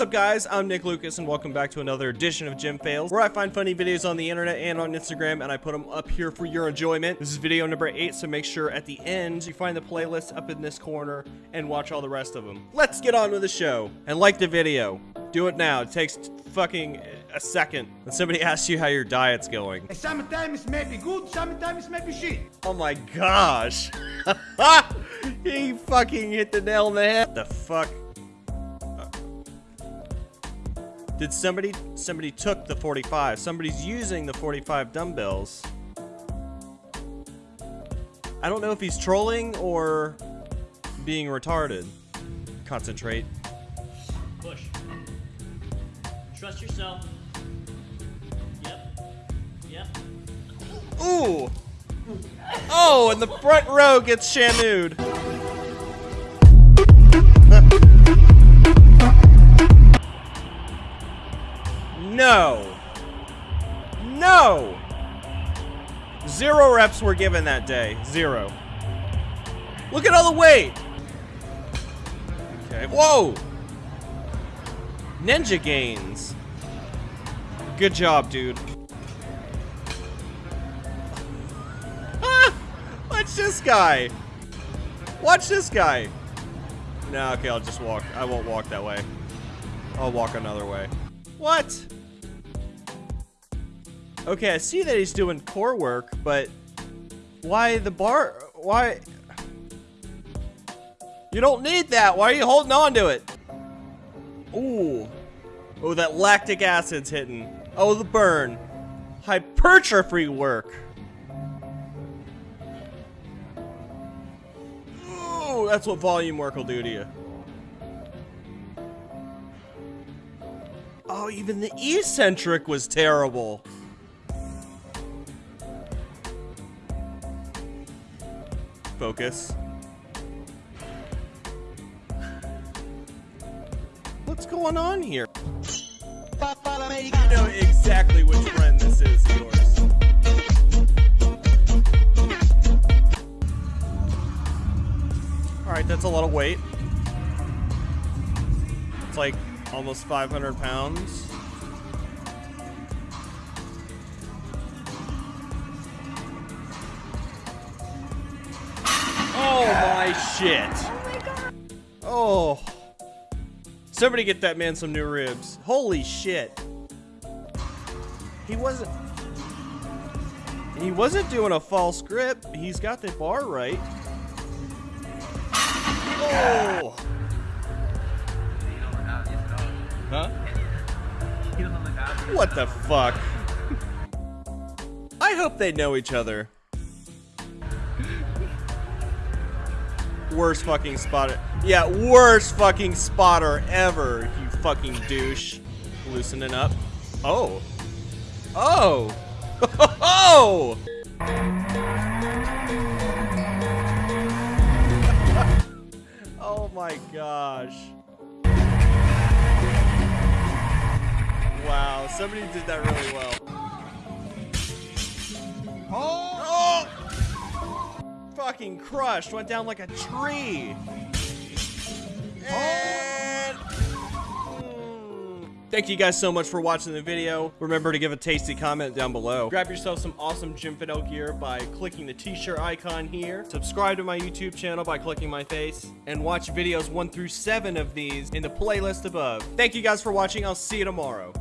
up guys, I'm Nick Lucas and welcome back to another edition of Gym Fails where I find funny videos on the internet and on Instagram and I put them up here for your enjoyment. This is video number 8 so make sure at the end you find the playlist up in this corner and watch all the rest of them. Let's get on with the show and like the video. Do it now. It takes fucking a second. When somebody asks you how your diet's going. Sometimes may be good, sometimes may be shit. Oh my gosh. he fucking hit the nail on the head. The fuck? Did somebody, somebody took the 45. Somebody's using the 45 dumbbells. I don't know if he's trolling or being retarded. Concentrate. Push. Trust yourself. Yep. Yep. Ooh! Oh, and the front row gets shanued. Zero reps were given that day. Zero. Look at all the weight! Okay. Whoa! Ninja gains. Good job, dude. Ah! Watch this guy. Watch this guy. No, okay, I'll just walk. I won't walk that way. I'll walk another way. What? Okay, I see that he's doing core work, but why the bar? Why? You don't need that. Why are you holding on to it? Ooh. Oh, that lactic acid's hitting. Oh, the burn. Hypertrophy work. Ooh, that's what volume work will do to you. Oh, even the eccentric was terrible. Focus. What's going on here? You know exactly which friend this is yours. Alright, that's a lot of weight. It's like almost 500 pounds. My shit. Oh. Somebody get that man some new ribs. Holy shit. He wasn't... He wasn't doing a false grip. He's got the bar right. Oh! Huh? What the fuck? I hope they know each other. Worst fucking spotter. Yeah, worst fucking spotter ever, you fucking douche. Loosening up. Oh. Oh. Oh! oh my gosh. Wow, somebody did that really well. Fucking crushed, went down like a tree. And... Mm. Thank you guys so much for watching the video. Remember to give a tasty comment down below. Grab yourself some awesome Jim Fidel gear by clicking the t-shirt icon here. Subscribe to my YouTube channel by clicking my face. And watch videos 1 through 7 of these in the playlist above. Thank you guys for watching. I'll see you tomorrow.